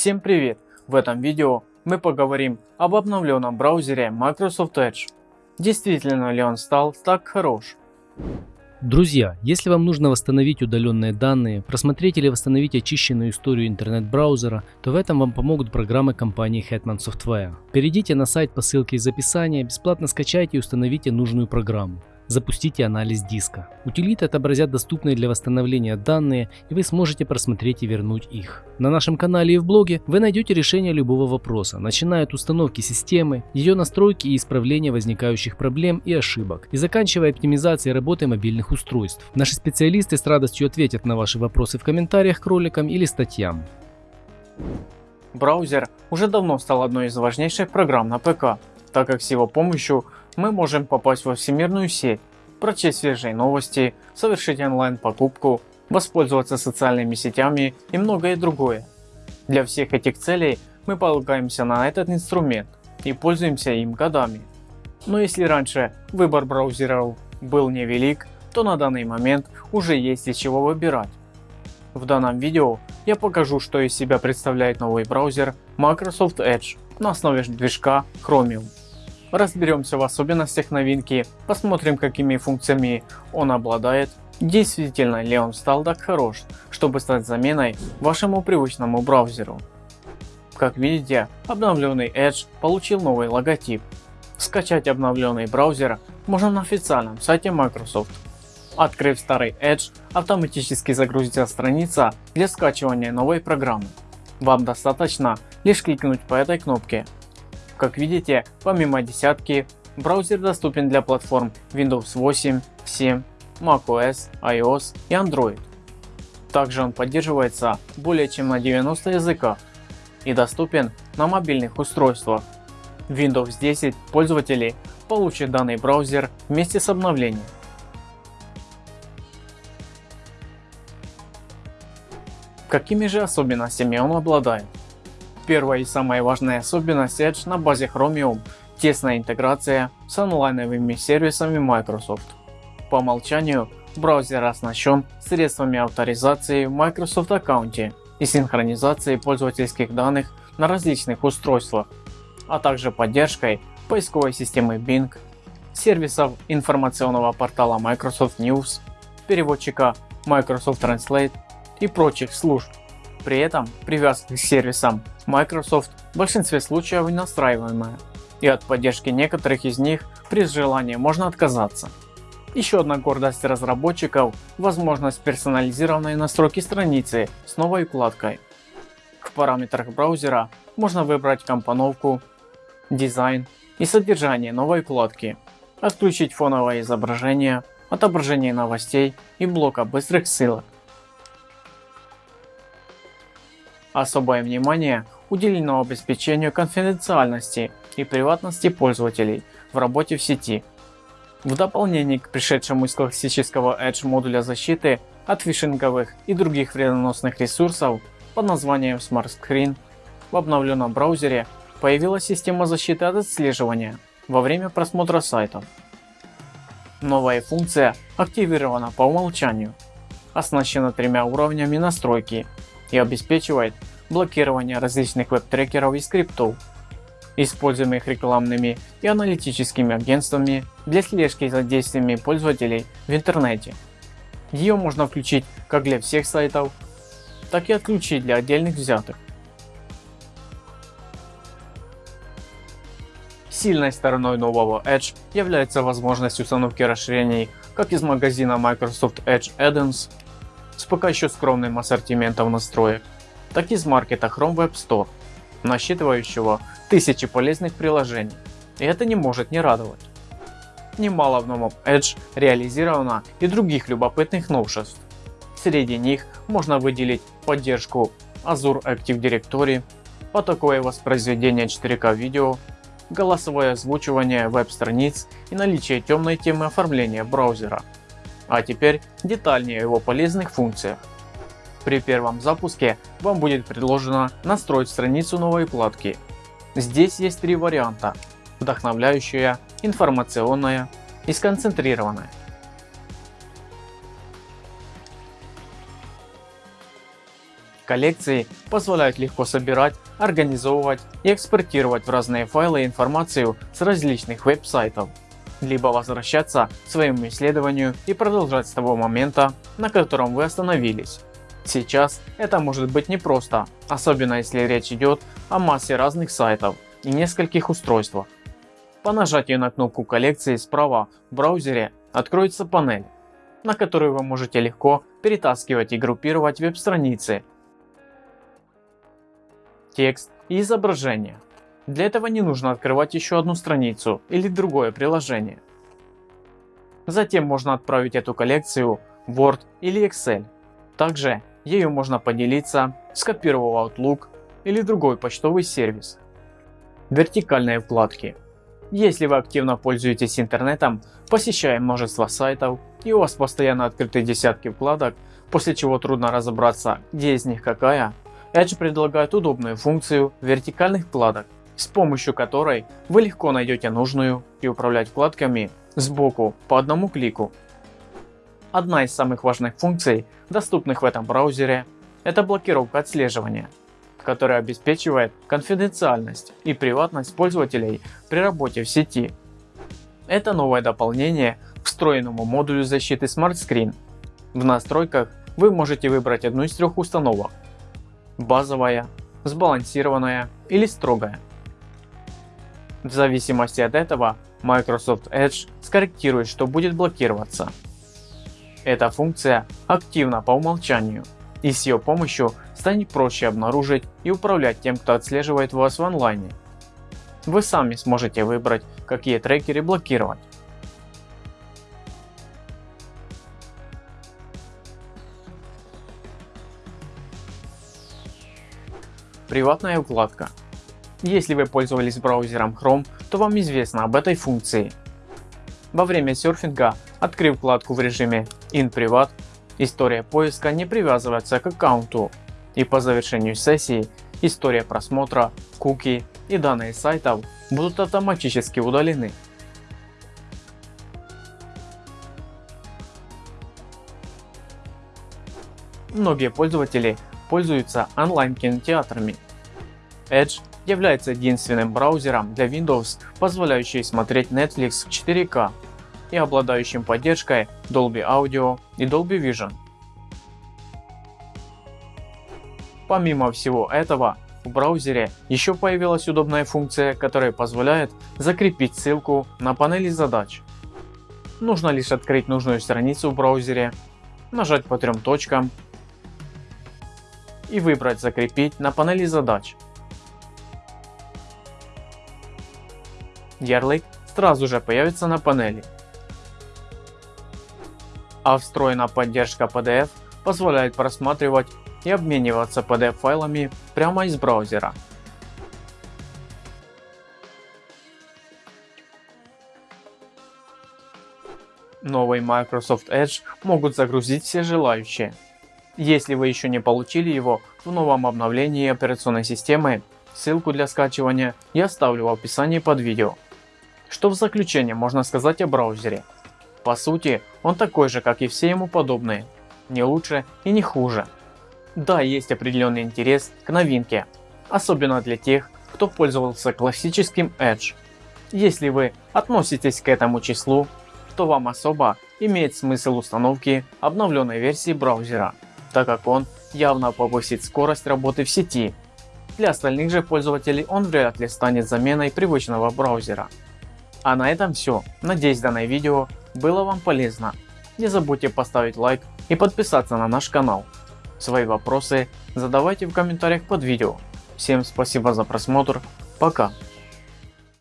Всем привет! В этом видео мы поговорим об обновленном браузере Microsoft Edge. Действительно ли он стал так хорош? Друзья, если вам нужно восстановить удаленные данные, просмотреть или восстановить очищенную историю интернет-браузера, то в этом вам помогут программы компании Hetman Software. Перейдите на сайт по ссылке из описания, бесплатно скачайте и установите нужную программу запустите анализ диска. Утилиты отобразят доступные для восстановления данные и вы сможете просмотреть и вернуть их. На нашем канале и в блоге вы найдете решение любого вопроса, начиная от установки системы, ее настройки и исправления возникающих проблем и ошибок, и заканчивая оптимизацией работы мобильных устройств. Наши специалисты с радостью ответят на ваши вопросы в комментариях к роликам или статьям. Браузер уже давно стал одной из важнейших программ на ПК, так как с его помощью мы можем попасть во всемирную сеть, прочесть свежие новости, совершить онлайн покупку, воспользоваться социальными сетями и многое другое. Для всех этих целей мы полагаемся на этот инструмент и пользуемся им годами. Но если раньше выбор браузеров был невелик, то на данный момент уже есть из чего выбирать. В данном видео я покажу что из себя представляет новый браузер Microsoft Edge на основе движка Chromium разберемся в особенностях новинки, посмотрим какими функциями он обладает, действительно ли он стал так хорош, чтобы стать заменой вашему привычному браузеру. Как видите, обновленный Edge получил новый логотип. Скачать обновленный браузер можно на официальном сайте Microsoft. Открыв старый Edge, автоматически загрузится страница для скачивания новой программы. Вам достаточно лишь кликнуть по этой кнопке как видите, помимо десятки, браузер доступен для платформ Windows 8, 7, macOS, iOS и Android. Также он поддерживается более чем на 90 языках и доступен на мобильных устройствах. Windows 10 пользователи получат данный браузер вместе с обновлением. Какими же особенностями он обладает? Первая и самая важная особенность Edge на базе Chromium – тесная интеграция с онлайновыми сервисами Microsoft. По умолчанию браузер оснащен средствами авторизации в Microsoft аккаунте и синхронизации пользовательских данных на различных устройствах, а также поддержкой поисковой системы Bing, сервисов информационного портала Microsoft News, переводчика Microsoft Translate и прочих служб. При этом привязка к сервисам Microsoft в большинстве случаев настраиваемая, и от поддержки некоторых из них при желании можно отказаться. Еще одна гордость разработчиков – возможность персонализированной настройки страницы с новой вкладкой. В параметрах браузера можно выбрать компоновку, дизайн и содержание новой вкладки, отключить фоновое изображение, отображение новостей и блока быстрых ссылок. Особое внимание уделено обеспечению конфиденциальности и приватности пользователей в работе в сети. В дополнение к пришедшему из классического Edge модуля защиты от фишинговых и других вредоносных ресурсов под названием Smart Screen, в обновленном браузере появилась система защиты от отслеживания во время просмотра сайтов. Новая функция активирована по умолчанию, оснащена тремя уровнями настройки и обеспечивает блокирование различных веб-трекеров и скриптов, используемых рекламными и аналитическими агентствами для слежки за действиями пользователей в интернете. Ее можно включить как для всех сайтов, так и отключить для отдельных взятых. Сильной стороной нового Edge является возможность установки расширений как из магазина Microsoft Edge Add-ons с пока еще скромным ассортиментом настроек, так и из маркета Chrome Web Store, насчитывающего тысячи полезных приложений. И это не может не радовать. Немало в новом Edge реализовано и других любопытных новшеств. Среди них можно выделить поддержку Azure Active Directory, потоковое воспроизведение 4К видео, голосовое озвучивание веб-страниц и наличие темной темы оформления браузера. А теперь детальнее о его полезных функциях. При первом запуске вам будет предложено настроить страницу новой вкладки. Здесь есть три варианта – вдохновляющая, информационная и сконцентрированная. Коллекции позволяют легко собирать, организовывать и экспортировать в разные файлы информацию с различных веб-сайтов, либо возвращаться к своему исследованию и продолжать с того момента, на котором вы остановились. Сейчас это может быть непросто, особенно если речь идет о массе разных сайтов и нескольких устройствах. По нажатию на кнопку коллекции справа в браузере откроется панель, на которую вы можете легко перетаскивать и группировать веб-страницы текст и изображение. Для этого не нужно открывать еще одну страницу или другое приложение. Затем можно отправить эту коллекцию в Word или Excel. Также ею можно поделиться, скопировав Outlook или другой почтовый сервис. Вертикальные вкладки. Если вы активно пользуетесь интернетом, посещая множество сайтов и у вас постоянно открыты десятки вкладок, после чего трудно разобраться где из них какая, Edge предлагает удобную функцию вертикальных вкладок, с помощью которой вы легко найдете нужную и управлять вкладками сбоку по одному клику. Одна из самых важных функций, доступных в этом браузере, это блокировка отслеживания, которая обеспечивает конфиденциальность и приватность пользователей при работе в сети. Это новое дополнение к встроенному модулю защиты Smart Screen. В настройках вы можете выбрать одну из трех установок базовая, сбалансированная или строгая. В зависимости от этого Microsoft Edge скорректирует, что будет блокироваться. Эта функция активна по умолчанию и с ее помощью станет проще обнаружить и управлять тем, кто отслеживает вас в онлайне. Вы сами сможете выбрать, какие трекеры блокировать. Приватная вкладка. Если вы пользовались браузером Chrome, то вам известно об этой функции. Во время серфинга, открыв вкладку в режиме In история поиска не привязывается к аккаунту и по завершению сессии история просмотра, куки и данные сайтов будут автоматически удалены. Многие пользователи пользуются онлайн-кинотеатрами. Edge является единственным браузером для Windows, позволяющий смотреть Netflix в 4К и обладающим поддержкой Dolby Audio и Dolby Vision. Помимо всего этого, в браузере еще появилась удобная функция, которая позволяет закрепить ссылку на панели задач. Нужно лишь открыть нужную страницу в браузере, нажать по трем точкам и выбрать «Закрепить» на панели задач. Ярлык сразу же появится на панели. А встроенная поддержка PDF позволяет просматривать и обмениваться PDF файлами прямо из браузера. Новый Microsoft Edge могут загрузить все желающие. Если вы еще не получили его в новом обновлении операционной системы, ссылку для скачивания я оставлю в описании под видео. Что в заключение можно сказать о браузере? По сути, он такой же, как и все ему подобные, не лучше и не хуже. Да, есть определенный интерес к новинке, особенно для тех, кто пользовался классическим Edge. Если вы относитесь к этому числу, то вам особо имеет смысл установки обновленной версии браузера так как он явно повысит скорость работы в сети. Для остальных же пользователей он вряд ли станет заменой привычного браузера. А на этом все. Надеюсь данное видео было вам полезно. Не забудьте поставить лайк и подписаться на наш канал. Свои вопросы задавайте в комментариях под видео. Всем спасибо за просмотр. Пока.